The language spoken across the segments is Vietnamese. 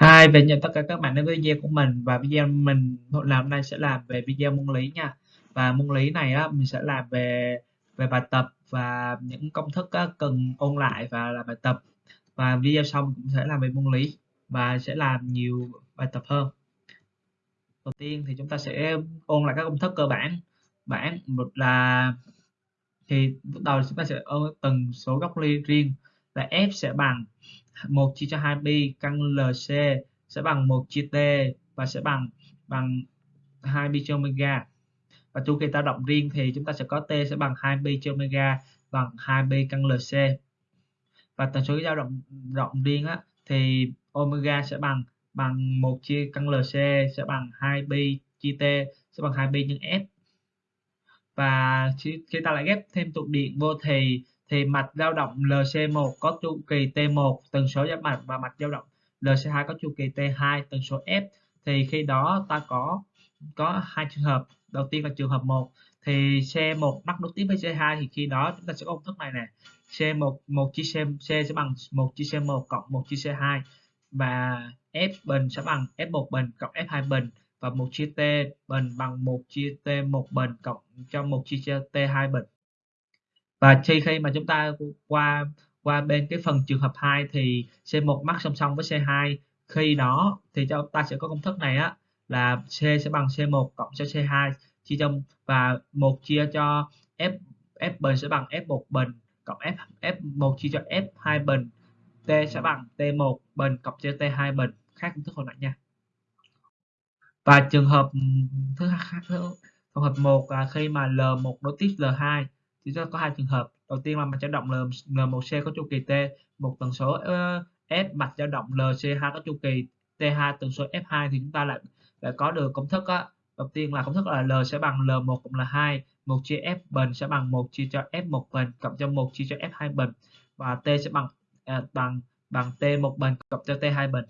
Hi, về chào tất cả các bạn đến với video của mình và video mình làm hôm nay sẽ làm về video môn lý nha. Và môn lý này á mình sẽ làm về về bài tập và những công thức á, cần ôn lại và làm bài tập. Và video xong cũng sẽ làm về môn lý và sẽ làm nhiều bài tập hơn. Đầu tiên thì chúng ta sẽ ôn lại các công thức cơ bản. Bản một là thì bắt đầu chúng ta sẽ ôn từng số góc ly riêng là f sẽ bằng 1 chia cho 2pi căn LC sẽ bằng 1 chia T và sẽ bằng bằng 2 pi cho omega. Và chu kỳ dao động riêng thì chúng ta sẽ có T sẽ bằng 2 pi cho omega bằng 2 pi căn LC. Và tần số dao động rộng riêng á, thì omega sẽ bằng bằng 1 chia căn LC sẽ bằng 2 pi chia T sẽ bằng 2 pi nhân F. Và khi ta lại ghép thêm tụ điện vô thì thì mạch dao động LC1 có chu kỳ T1 tần số giáp mạch và mạch dao động LC2 có chu kỳ T2 tần số F. Thì khi đó ta có có hai trường hợp. Đầu tiên là trường hợp 1 thì C1 mắc nối tiếp với C2 thì khi đó chúng ta sẽ có công thức này nè. C1 1 chia C, C sẽ bằng 1 chia C1 cộng 1 chia C2 và F bình sẽ bằng F1 bình cộng F2 bình và 1 chia T bình bằng 1 chia T1 bình cộng cho 1 chia T2 bình và khi khi mà chúng ta qua qua bên cái phần trường hợp 2 thì C1 mắc song song với C2 khi đó thì chúng ta sẽ có công thức này á, là C sẽ bằng C1 cộng cho C2 chia cho và một chia cho F F bình sẽ bằng F1 bình cộng F F1 chia cho F2 bình. T sẽ bằng T1 bình cộng cho T2 bình. Khác công thức hồi nãy nha. Và trường hợp thứ hai trường hợp một là khi mà L1 nối tiếp L2 thì sẽ có hai trường hợp. Đầu tiên là mạch dao động L1C có chu kỳ T một tần số ờ, F mạch dao động LC2 có chu kỳ T2 tần số F2 thì chúng ta lại lại có được công thức á. Đầu tiên là công thức là L sẽ bằng L1 cộng là 2, 1 chia F bình sẽ bằng 1 chia cho F1 bình cộng cho 1 chia cho F2 bình. Và T sẽ bằng à, bằng bằng T1 bình cộng cho T2 bình.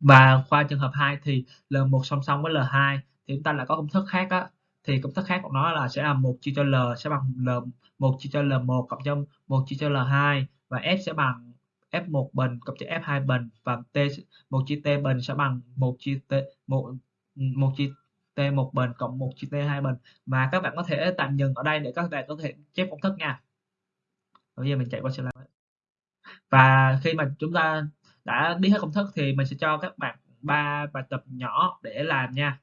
Và qua trường hợp 2 thì L1 song song với L2 thì chúng ta lại có công thức khác á thì công thức khác của nó là sẽ là một chia cho L sẽ bằng L 1 chia cho L1 cộng cho 1 chia cho L2 và F sẽ bằng F1 bình cộng cho F2 bình và T 1 chia T bình sẽ bằng 1 chia T, một một chia T1 bình cộng 1 chia T2 bình. Và các bạn có thể tạm dừng ở đây để các bạn có thể chép công thức nha. Bây giờ mình chạy qua slide và khi mà chúng ta đã biết hết công thức thì mình sẽ cho các bạn ba bài tập nhỏ để làm nha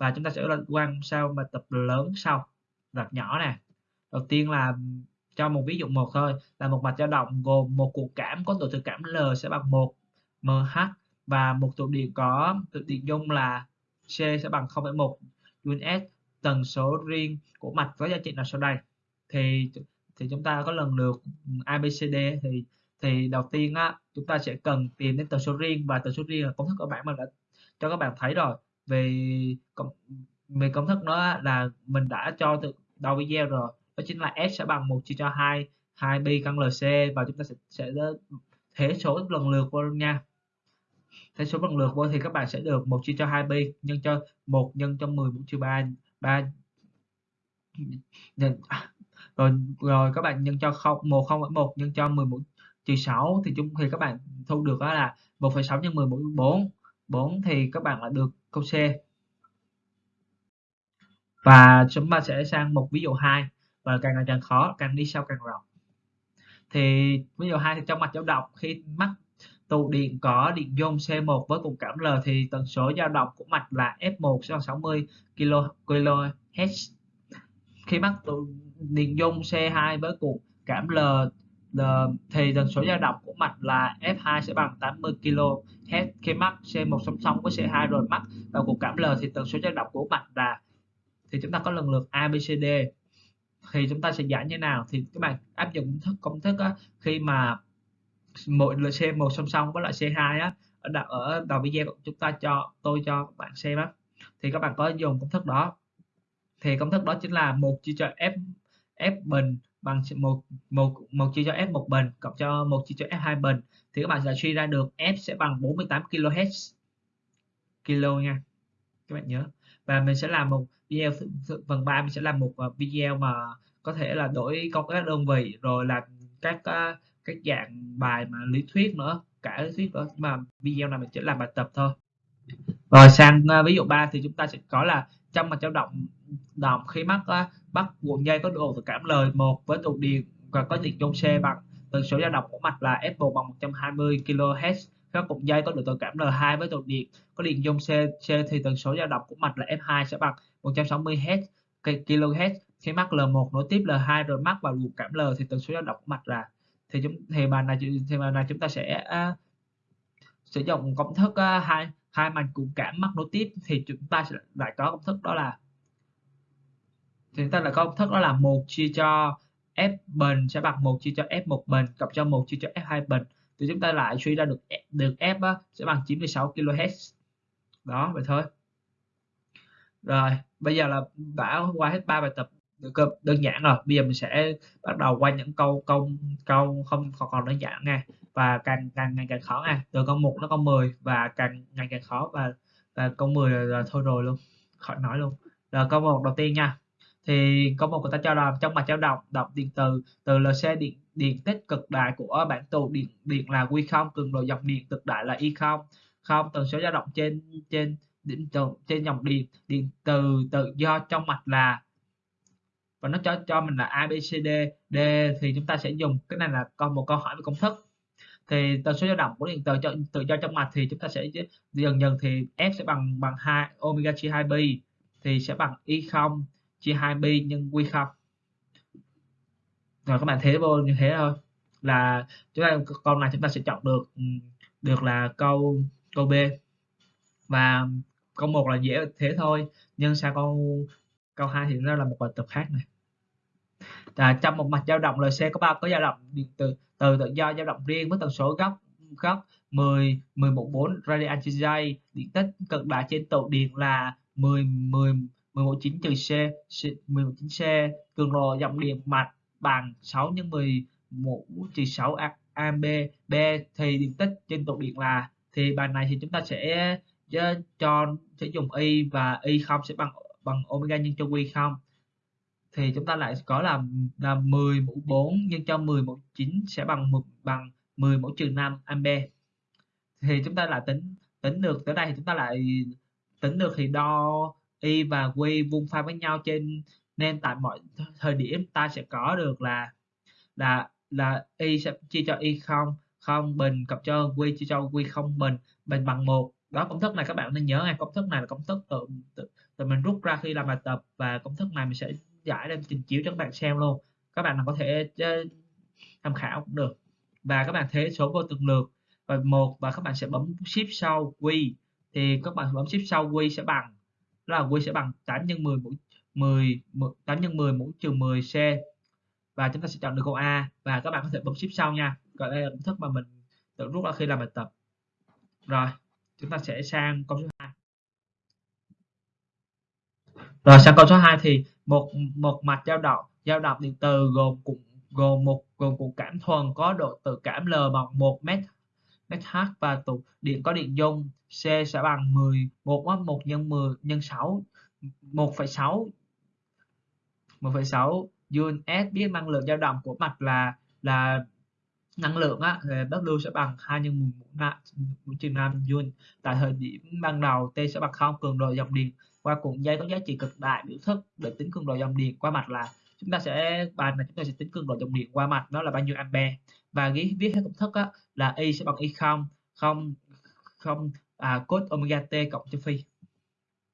và chúng ta sẽ quan sao bài tập lớn sau. Tập nhỏ nè. Đầu tiên là cho một ví dụ một thôi. Là một mạch dao động gồm một cuộn cảm có độ thực cảm L sẽ bằng 1 mH và một tụ điện có tụ điện dung là C sẽ bằng 0,1 Js tần số riêng của mạch có giá trị nào sau đây. Thì thì chúng ta có lần lượt ABCD thì thì đầu tiên á chúng ta sẽ cần tìm đến tần số riêng và tần số riêng là công thức cơ bản mà đã cho các bạn thấy rồi về công về công thức đó là mình đã cho từ đầu video rồi. Đó chính là s sẽ bằng 1 chia cho 2 2 pi căn lc và chúng ta sẽ sẽ thế số lần lượt vô nha. Thế số lần lượt vô thì các bạn sẽ được 1 chia cho 2 pi nhân cho 1 nhân cho 10 mũ trừ 3 3 nhân, à, rồi rồi các bạn nhân cho 0 1 0 1 nhân cho 10 mũ trừ 6 thì chúng thì các bạn thu được đó là 1,6 nhân 10 mũ 4 4 thì các bạn là được câu C. Và chúng ta sẽ sang một ví dụ 2 và càng ngày càng khó, càng đi sau càng rộng. Thì ví dụ 2 thì trong mạch dao động, khi mắc tụ điện có điện dung C1 với cùng cảm L thì tần số dao động của mạch là F1 sẽ bằng 60 kHz khi mắc tụ điện dung C2 với cùng cảm L Ờ, thì tần số dao động của mạch là F2 sẽ bằng 80 kHz khi mắc C1 song song với C2 rồi mắc vào cuộc cảm L thì tần số dao động của mạch là thì chúng ta có lần lượt ABCD thì chúng ta sẽ giải như nào? Thì các bạn áp dụng công thức công thức á, khi mà mỗi C1 song song với lại C2 á ở đầu, ở đầu video chúng ta cho tôi cho các bạn xem á. Thì các bạn có dùng công thức đó. Thì công thức đó chính là một chia cho F F bình bằng một một một chia cho f một bình cộng cho một chia cho f hai bình thì các bạn sẽ suy ra được f sẽ bằng 48 kHz kilo nha, các bạn nhớ. Và mình sẽ làm một video, phần 3 mình sẽ làm một à, video mà có thể là đổi công các đơn vị, rồi làm các à, các dạng bài mà lý thuyết nữa, cả lý thuyết đó mà video này mình chỉ làm bài tập thôi. Rồi sang à, ví dụ 3 thì chúng ta sẽ có là trong mặt dao động động khi mắc bắt cuộn dây có độ tự cảm lời 1 với tụ điện và có điện trong xe bằng. Tần số dao động của mạch là F1 bằng 120 kHz các cụm dây có độ tự cảm L2 với tụ điện có điện dung C, C thì tần số dao động của mạch là F2 sẽ bằng 160 Hz kHz. Khi mắc L1 nối tiếp L2 rồi mắc vào luồng cảm L thì tần số dao động của mạch là thì chúng thì bài này thì bài này chúng ta sẽ uh, sử dụng công thức uh, hai hai mạch cuộn cảm mắc nối tiếp thì chúng ta sẽ lại có công thức đó là thì chúng ta là có công thức đó là một chia cho f bình sẽ bằng một chia cho f1 bình cộng cho một chia cho f2 bình. Thì chúng ta lại suy ra được e- được f đó, sẽ bằng 96 kHz. Đó vậy thôi. Rồi bây giờ là đã qua hết ba bài tập được đơn giản rồi. Bây giờ mình sẽ bắt đầu qua những câu câu câu không còn còn đơn giản nha. Và càng càng ngày càng khó nha. Từ câu 1 nó câu 10 và càng ngày càng khó và và câu 10 là, là thôi rồi luôn. Khỏi nói luôn. Rồi câu một đầu tiên nha thì có một người ta cho là trong mặt dao động động điện từ từ là xe điện điện tích cực đại của bản tụ điện điện là quy không, cường độ dòng điện cực đại là y không. Không tần số dao động trên trên điện từ trên dòng điện điện từ tự do trong mạch là, và nó cho cho mình là ABCD D thì chúng ta sẽ dùng cái này là con một câu hỏi về công thức. Thì tần số dao động của điện từ cho, tự do trong mạch thì chúng ta sẽ dần dần thì F sẽ bằng bằng 2 omega chia 2 pi thì sẽ bằng y không chia 2 pi nhân quy không. Rồi các bạn thế vô như thế thôi. Là chúng ta, câu này chúng ta sẽ chọn được ừ, được là câu câu B. Và câu một là dễ thế thôi, nhưng sao câu câu hai thì nó là một bài tập khác này. Là trong một mặt dao động LC có bao có dao động điện từ từ tự do, dao động riêng với tần số góc góc 10 11.4 radian trên giây. Điện tích cực đại trên tụ điện là 10 10 119 trừ C, 119c, cường độ dòng điện mạch bằng 6 nhân 11 trừ 6ab, B thì điện tích trên tụ điện là thì bài này thì chúng ta sẽ ờ, cho sẽ dùng y và y không sẽ bằng bằng omega nhân cho y không. Thì chúng ta lại có là là 10 mũ 4 nhân cho 10 mũ 9 sẽ bằng bằng 10 mũ trừ 5 ampe. Thì chúng ta lại tính tính được tới đây thì chúng ta lại tính được thì đo y và q vuông pha với nhau trên nên tại mọi thời điểm ta sẽ có được là là là y sẽ chia cho y không không bình cộng cho q chia cho q không bình bình bằng một. Đó công thức này các bạn nên nhớ ngay công thức này là công thức tự, tự, tự mình rút ra khi làm bài tập và công thức này mình sẽ giải lên trình chiếu cho các bạn xem luôn. Các bạn có thể ờ, tham khảo cũng được. Và các bạn thế số vô từng lượt. Và một và các bạn sẽ bấm shift sau q thì các bạn bấm shift sau q sẽ bằng đó là quy sẽ bằng 8 nhân 10 mũ 10, 10 8 nhân 10 mũ trừ 10 c và chúng ta sẽ chọn được câu A và các bạn có thể bấm ship sau nha. Còn đây là công thức mà mình tự rút ra khi làm bài tập. Rồi chúng ta sẽ sang câu số 2 rồi sang câu số 2 thì một một mạch dao động dao động điện từ gồm cụm gồm một gồm cụm cảm thuần có độ tự cảm L bằng 1 mét SH và tụ điện có điện dung C sẽ bằng 10 1 1 nhân 10 nhân 6 1,6 1,6 joule S biết năng lượng dao động của mạch là là năng lượng á W sẽ bằng 2 nhân 11 trừ 5 joule. Tại thời điểm ban đầu T sẽ bằng 0 cường độ dòng điện qua cuộn dây có giá trị cực đại biểu thức để tính cường độ dòng điện qua mạch là chúng ta sẽ bài là chúng ta sẽ tính cường độ dòng điện qua mạch đó là bao nhiêu ampe. Và ghi viết theo công thức á, là y sẽ bằng y không không không à, cos omega t cộng cho phi.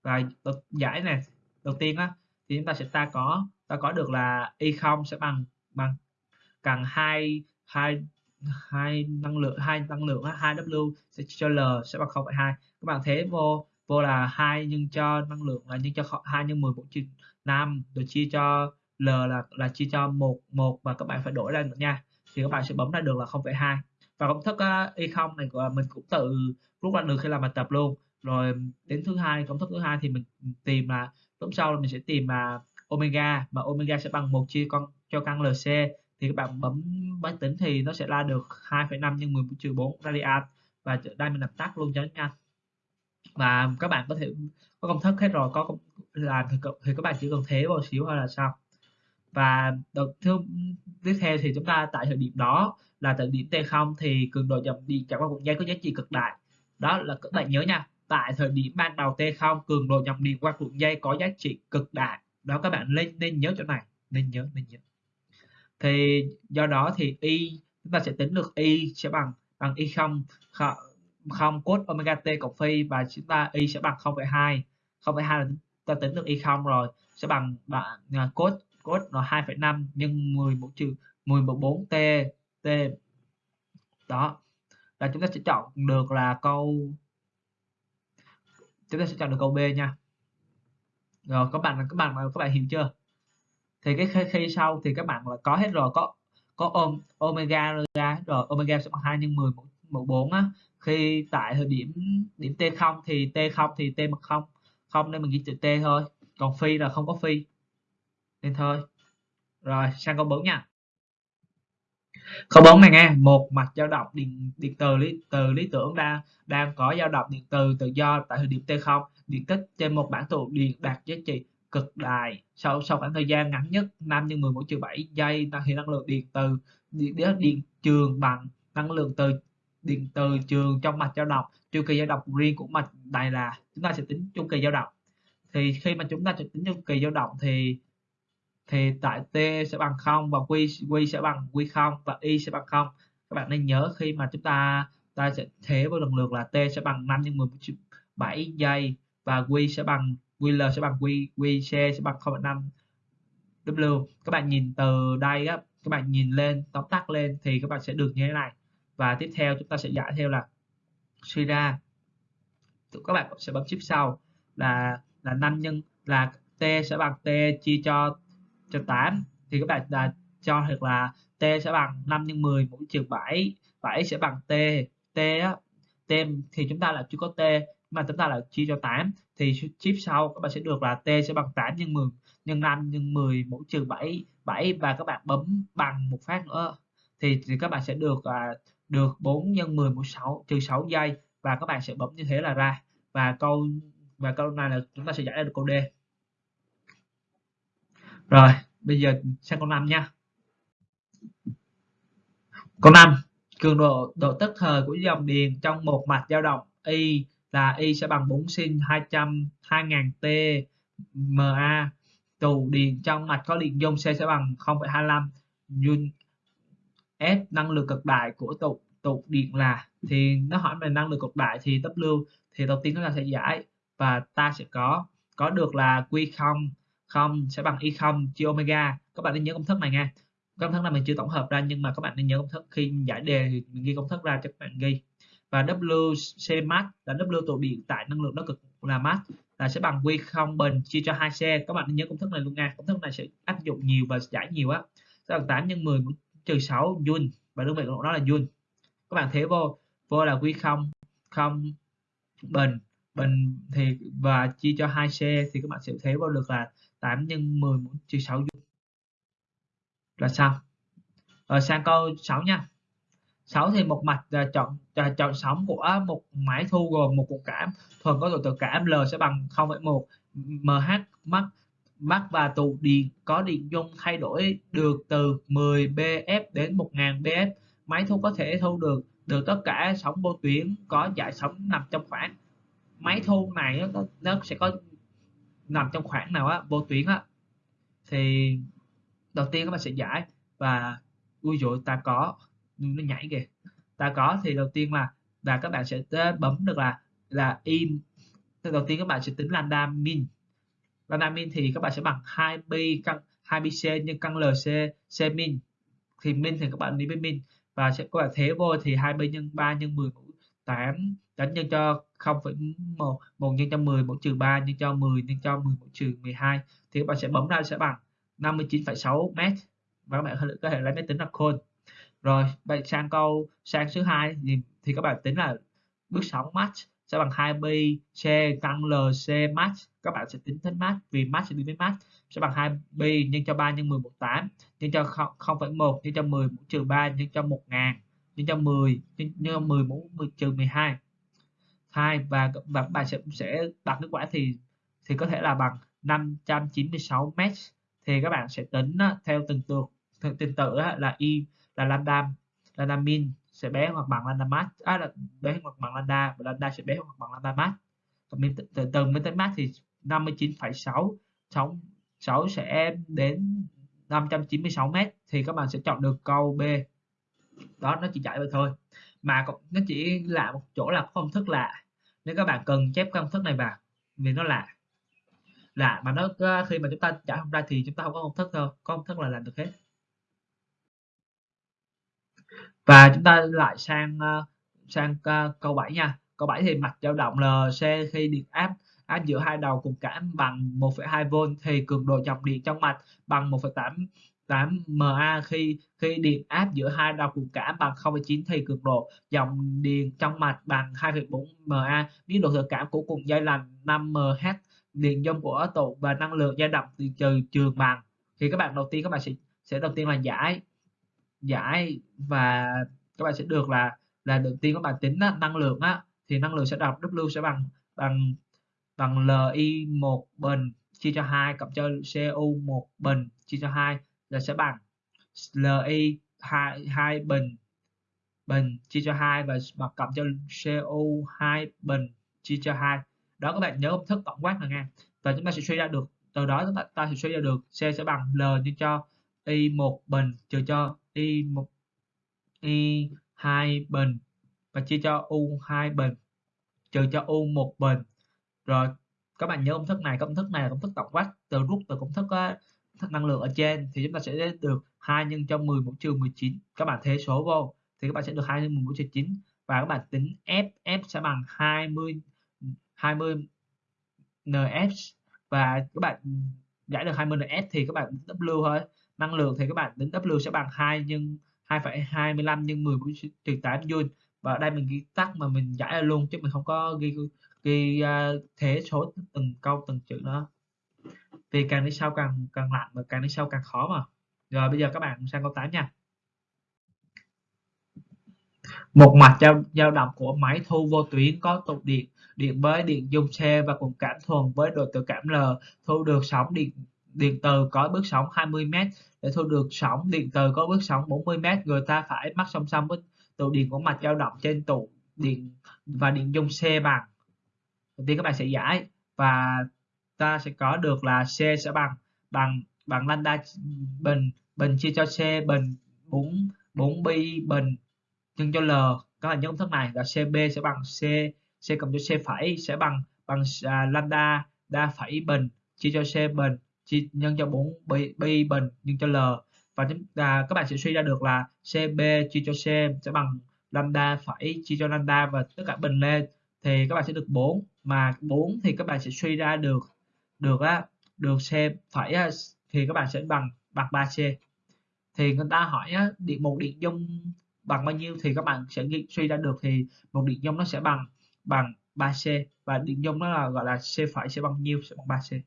Và giải này đầu tiên á thì chúng ta sẽ ta có ta có được là y không sẽ bằng bằng cần hai hai hai năng lượng hai năng lượng hai w sẽ cho l sẽ bằng 0,2 các bạn thế vô vô là hai nhân cho năng lượng là nhân cho hai nhân 10 bốn trừ 5 rồi chia cho L là là chia cho một một và các bạn phải đổi ra nữa nha. Thì các bạn sẽ bấm ra được là 0,2 và công thức uh, y không này của mình cũng tự rút ra được khi làm bài tập luôn. Rồi đến thứ hai công thức thứ hai thì mình tìm là lúc sau là mình sẽ tìm là omega mà omega sẽ bằng một chia con cho căn lc thì các bạn bấm máy tính thì nó sẽ ra được 2,5 nhân 10 trừ 4 radian và đây mình làm tắt luôn cho nhanh. Và các bạn có thể có công thức hết rồi có làm thì, thì các bạn chỉ cần thế vào xíu hay là sao và đầu thứ tiếp theo thì chúng ta tại thời điểm đó là tại điểm T0 thì cường độ dòng điện chạy qua cuộn dây có giá trị cực đại. Đó là các bạn nhớ nha tại thời điểm ban đầu T0 cường độ dòng điện qua cuộn dây có giá trị cực đại. Đó các bạn nên nên nhớ chỗ này nên nhớ nên nhớ. Thì do đó thì y chúng ta sẽ tính được y sẽ bằng bằng y không không cos omega t cộng phi và chúng ta y sẽ bằng 0,2 0,2 là ta tính được y không rồi sẽ bằng bạn à, cos cos nó 2,5 nhân 10 mũ trừ 10 mũ 4 t t. Đó. Là chúng ta sẽ chọn được là câu chúng ta sẽ chọn được câu B nha. Rồi các bạn các bạn các bạn hiểu chưa? Thì cái khi, khi sau thì các bạn là có hết rồi có có ôm omega ra rồi omega sẽ bằng 2 nhân 10 mũ, mũ 4 á. Khi tại thời điểm điểm t0 thì t0 thì t bằng 0 không nên mình ghi chữ t thôi. Còn phi là không có phi nên thôi. Rồi sang câu 4 nha. Câu 4 này nghe một mặt dao động điện điện từ lý từ lý tưởng đang đang có dao động điện từ tự do tại thời điểm t0 điện tích trên một bản tụ điện đạt giá trị cực đại. Sau sau khoảng thời gian ngắn nhất 5 nhân 10 mũ trừ 7 giây thì năng lượng điện từ điện, điện trường bằng năng lượng từ điện từ trường trong mạch dao động. Chu kỳ dao động riêng của mạch này là chúng ta sẽ tính chu kỳ dao động. Thì khi mà chúng ta sẽ tính chu kỳ dao động thì thì tại t sẽ bằng 0 và q q sẽ bằng q 0 và y sẽ bằng 0 các bạn nên nhớ khi mà chúng ta ta sẽ thế vào lần lượt là t sẽ bằng 5 nhân 17 giây và q sẽ bằng ql sẽ bằng q qc sẽ bằng 0,5 w. Các bạn nhìn từ đây á các bạn nhìn lên tóm tắt lên thì các bạn sẽ được như thế này. Và tiếp theo chúng ta sẽ giải theo là suy ra. Các bạn sẽ bấm chip sau là là 5 nhân là t sẽ bằng t chia cho trừ 8 thì các bạn đã cho hoặc là t sẽ bằng 5 nhân 10 mũ trừ 7 7 sẽ bằng t. T á t thì chúng ta là chưa có t mà chúng ta là chia cho 8 thì chip sau các bạn sẽ được là t sẽ bằng 8 nhân 10 nhân 5 nhân 10 mũ trừ 7 7 và các bạn bấm bằng một phát nữa. Thì, thì các bạn sẽ được à, được 4 nhân 10 mũ 6 trừ 6 giây và các bạn sẽ bấm như thế là ra. Và câu và câu này là chúng ta sẽ giải ra được câu D rồi bây giờ sang câu 5 nha. Câu 5 cường độ độ tức thời của dòng điện trong một mạch dao động y là y sẽ bằng 4 sin 200 2000 t ma tù điện trong mạch có điện dung C sẽ bằng 0,25 Joule S năng lượng cực đại của tụ tụ điện là thì nó hỏi về năng lượng cực đại thì W thì đầu tiên chúng ta sẽ giải và ta sẽ có có được là Q0 không, sẽ bằng y không, chia omega. Các bạn nên nhớ công thức này nha. Công thức này mình chưa tổng hợp ra, nhưng mà các bạn nên nhớ công thức khi giải đề thì mình ghi công thức ra cho các bạn ghi. Và WC max là W tụ điện tại năng lượng nó cực là max, là sẽ bằng Q0 bình chia cho 2C các bạn nên nhớ công thức này luôn nha. Công thức này sẽ áp dụng nhiều và giải nhiều á. Sẽ bằng 8 nhân 10 trừ 6 Joule. Và đơn vị của nó là Joule. Các bạn thế vô vô là Q0 không bình bình thì, và chia cho 2C thì các bạn sẽ thế vô được là 8 nhân 10 mũ trừ 6 dung là sao? Rồi sang câu 6 nha. 6 thì một mạch là chọn là chọn sóng của một máy thu gồm một cục cảm. Thuần có độ tự cảm L sẽ bằng 0,1 mH mắc mắc và tụ điện có điện dung thay đổi được từ 10 bf đến 1000 bf máy thu có thể thu được được tất cả sóng vô tuyến có dải sóng nằm trong khoảng. Máy thu này nó, nó sẽ có nằm trong khoảng nào á, vô tuyến á, thì đầu tiên các bạn sẽ giải và ui dội ta có nó nhảy kìa. Ta có thì đầu tiên là và các bạn sẽ bấm được là là im thì đầu tiên các bạn sẽ tính lambda min. Lambda min thì các bạn sẽ bằng 2 pi căn 2 pi c nhân căn lc c min. Thì min thì các bạn đi với min. Và sẽ, các bạn thế vô thì 2 pi nhân 3 nhân 10 mũ 8 đánh nhân cho 0,1 1 nhân cho 10 mũ trừ 3 nhân cho 10 nhân cho 10 mũ trừ 12 thì các bạn sẽ bấm ra sẽ bằng 59,6 m và các bạn có thể lấy máy tính ra khôn rồi bạn sang câu sang số 2 thì, thì các bạn tính là bước sóng match sẽ bằng 2 pi c căn lc match các bạn sẽ tính tính match vì match sẽ đi với match sẽ bằng 2 pi nhân cho 3 nhân 10 mũ 8 nhân cho 0,1 nhân cho 10 mũ trừ 3 nhân cho 1000 nhân cho 10 nhân, cho 10 mũ trừ 12 2 và và bạn sẽ sẽ đặt kết quả thì thì có thể là bằng 596 m thì các bạn sẽ tính theo từng tượng từng tự là y là lambda lambda min sẽ bé hoặc bằng lambda max à, là bé hoặc bằng lambda và lambda sẽ bé hoặc bằng lambda max. Còn min từ từ mới tới max thì 59,6 6 6 sẽ đến 596 m thì các bạn sẽ chọn được câu B. Đó nó chỉ chạy vậy thôi. Mà nó chỉ là một chỗ là công thức là nếu các bạn cần chép công thức này vào vì nó lạ. Lạ mà nó ờ, khi mà chúng ta trả không ra thì chúng ta không có công thức thôi có công thức là làm được hết. Và chúng ta lại sang ờ, sang ờ, câu 7 nha. Câu 7 thì mặt dao động LC khi điện áp áp giữa hai đầu cùng cảm bằng 1,2V thì cường độ dòng điện trong mạch bằng 1,8 8 MA khi khi điện áp giữa hai đầu cục cảm bằng 0,9 thì cường độ dòng điện trong mạch bằng 2,4 MA nếu độ thực cảm của cùng dây là 5 MH điện dung của tụ và năng lượng dao động từ trừ trường bằng. Thì các bạn đầu tiên các bạn sẽ sẽ đầu tiên là giải giải và các bạn sẽ được là là đầu tiên các bạn tính á, năng lượng á. Thì năng lượng sẽ đọc W sẽ bằng bằng bằng Li 1 bình chia cho 2 cộng cho Cu 1 bình chia cho 2 là sẽ bằng. Li 2 2 bình. Bình chia cho 2 và mặt cộng cho CO2 bình chia cho 2 đó các bạn nhớ công thức tổng quát là nha. Và chúng ta sẽ suy ra được từ đó chúng ta, ta sẽ suy ra được C sẽ bằng L nhân cho Y 1 bình trừ cho Y 1 Y 2 bình và chia cho U 2 bình trừ cho U 1 bình. Rồi các bạn nhớ công thức này. Công thức này là công thức tổng quát từ rút từ công thức uh, năng lượng ở trên thì chúng ta sẽ được 2 nhân cho 10 mũ trừ 19 các bạn thế số vô thì các bạn sẽ được 2 nhân 10 mũ trừ 9 và các bạn tính F F sẽ bằng 20 20 NF và các bạn giải được 20 NF thì các bạn tính W thôi. Năng lượng thì các bạn tính W sẽ bằng 2 nhân 2,25 nhân 10 mũ trừ 8 joule. Và ở đây mình ghi tắt mà mình giải luôn chứ mình không có ghi ghi uh, thế số từng câu từng chữ nữa vì càng đi sau càng càng lạnh và càng đi sau càng khó mà. Rồi, bây giờ các bạn sang câu 8 nha. Một mặt dao dao động của máy thu vô tuyến có tụ điện điện với điện dung xe và cùng cảm thuần với độ tự cảm L. Thu được sóng điện điện từ có bước sóng 20m để thu được sóng điện từ có bước sóng 40m người ta phải mắc song song với tụ điện của mạch dao động trên tụ điện và điện dung xe bằng. Đầu tiên các bạn sẽ giải và ta sẽ có được là C sẽ bằng bằng bằng lambda bình bình chia cho C bình 4 4 pi bình nhân cho L. Các bạn nhớ công thức này là CB sẽ bằng C C cộng cho C phẩy sẽ bằng bằng à, lambda đa phẩy bình chia cho C bình chia nhân cho 4 pi, pi bình nhân cho L. Và chúng ta các bạn sẽ suy ra được là CB chia cho C sẽ bằng lambda phẩy chia cho lambda và tất cả bình lên thì các bạn sẽ được 4 mà 4 thì các bạn sẽ suy ra được được á được C phải thì các bạn sẽ bằng bằng 3C thì người ta hỏi á, điện một điện dung bằng bao nhiêu thì các bạn sẽ nghĩ suy ra được thì một điện dung nó sẽ bằng bằng 3C và điện dung nó là gọi là C phải sẽ bằng nhiêu sẽ bằng 3C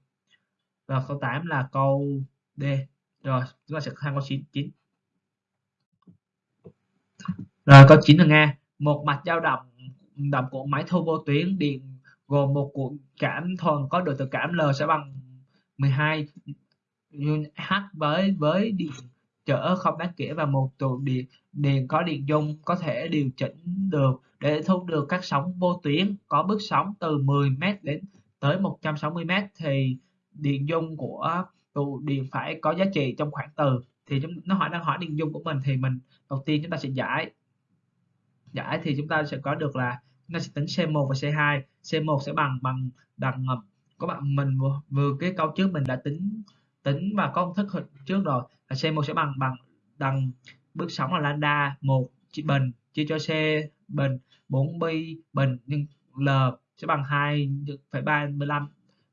và câu 8 là câu D. Rồi chúng ta sẽ sang câu 9 9 rồi câu 9 là nghe. Một mạch dao động động của máy thu vô tuyến điện gồm một cuộn cảm thuần có độ tự cảm L sẽ bằng 12 H với với điện trở không đáng kể và một tụ điện điện có điện dung có thể điều chỉnh được để thu được các sóng vô tuyến, có bước sóng từ 10m đến tới 160m thì điện dung của tụ điện phải có giá trị trong khoảng từ, thì chúng, nó hỏi, đang hỏi điện dung của mình thì mình, đầu tiên chúng ta sẽ giải giải thì chúng ta sẽ có được là chúng ta sẽ tính C1 và C2 C1 sẽ bằng bằng bằng các bạn mình vừa, vừa cái câu trước mình đã tính tính và có công thức trước rồi. Là C1 sẽ bằng bằng bằng bước sóng là lambda một chia bình chia cho C bình 4 pi bình. Nhưng L sẽ bằng 2,35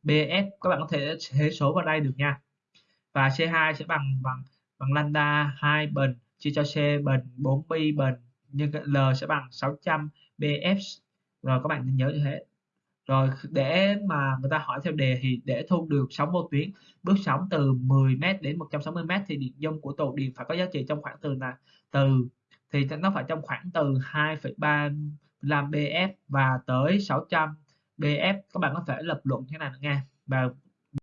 BF các bạn có thể thế số vào đây được nha. Và C2 sẽ bằng bằng bằng lambda 2 bình chia cho C bình 4 pi bình. Nhưng L sẽ bằng 600 BF rồi các bạn nhớ như thế. Rồi để mà người ta hỏi theo đề thì để thu được sóng vô tuyến bước sóng từ 10m đến 160m thì điện dung của tụ điện phải có giá trị trong khoảng từ là từ thì nó phải trong khoảng từ 2,35 BF và tới 600 BF các bạn có thể lập luận như thế này nghe và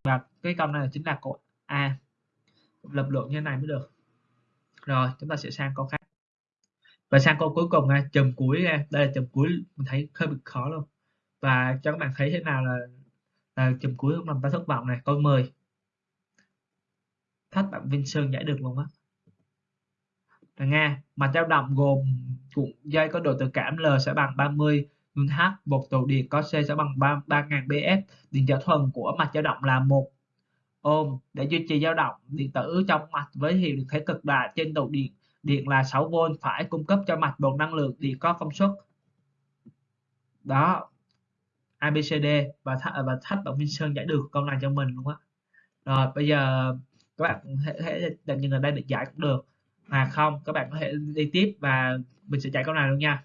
và cái câu này chính là câu A. Lập luận như thế này mới được. Rồi chúng ta sẽ sang câu khác và sang câu cuối cùng nha, chùm cuối nha. Đây là chùm cuối, mình thấy hơi bị khó luôn. Và cho các bạn thấy thế nào là là chùm cuối không làm ta thất vọng này. Câu 10 thách bạn Vinh Sơn giải được luôn á. Là Nga mặt dao động gồm cuộn dây có độ tự cảm L sẽ bằng 30 H một tụ điện có C sẽ bằng 3 3000 BF điện trở thuần của mặt dao động là một. Ôm để duy trì dao động, điện tử trong mạch với hiệu được thế cực đại trên tụ điện điện là 6V phải cung cấp cho mạch một năng lượng điện có công suất. Đó ABCD và th và thách bạn Minh Sơn giải được câu này cho mình luôn á. Rồi bây giờ các bạn có thể đặt như ở đây để giải cũng được. Mà không các bạn có thể đi tiếp và mình sẽ giải câu này luôn nha.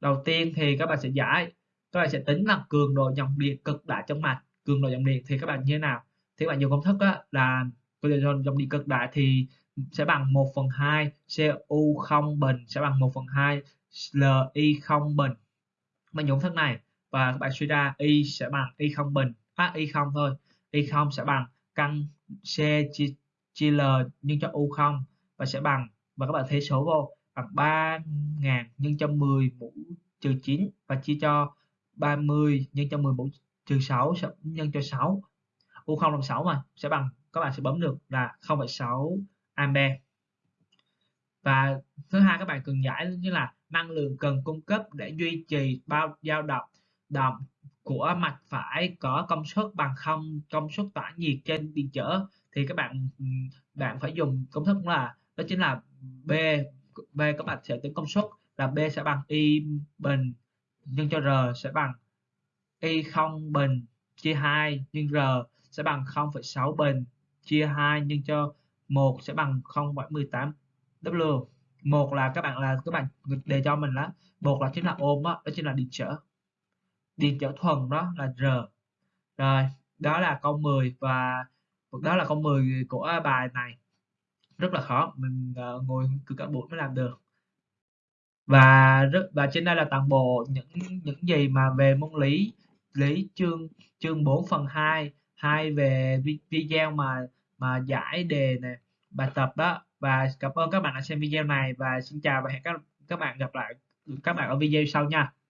Đầu tiên thì các bạn sẽ giải các bạn sẽ tính là cường độ dòng điện cực đại trong mạch. Cường độ dòng điện thì các bạn như thế nào? Thì các bạn dùng công thức á, là cường độ dòng điện cực đại thì sẽ bằng 1 phần 2 CU không bình sẽ bằng 1 phần 2 LI không bình. Mình dùng thức này và các bạn suy ra Y sẽ bằng Y không bình à, Y không thôi. Y không sẽ bằng căn C chia, chia L nhân cho U không và sẽ bằng và các bạn thế số vô bằng 3000 nhân cho 10 mũ trừ 9 và chia cho 30 nhân cho 10 mũ trừ 6 nhân cho 6 U không bằng 6 mà sẽ bằng các bạn sẽ bấm được là 0,6 ampe và thứ hai các bạn cần giải như là năng lượng cần cung cấp để duy trì bao dao động động của mạch phải có công suất bằng không công suất tỏa nhiệt trên điện trở thì các bạn bạn phải dùng công thức là đó chính là B B các bạn sẽ tính công suất là B sẽ bằng Y bình nhân cho R sẽ bằng Y không bình chia 2 nhân R sẽ bằng 0,6 bình chia 2 nhân cho 1 sẽ bằng 0,18 W. Một là các bạn là các bạn đề cho mình là một là chính là ôm đó, đó chính là điện trở. Điện trở thuần đó là R. Rồi đó là câu 10 và đó là câu 10 của bài này. Rất là khó mình uh, ngồi cứ cả buổi mới làm được. Và rất và trên đây là toàn bộ những những gì mà về môn lý lý chương chương 4 phần 2 hai về video mà mà giải đề này bài tập đó và cảm ơn các bạn đã xem video này và xin chào và hẹn các các bạn gặp lại, các bạn ở video sau nha.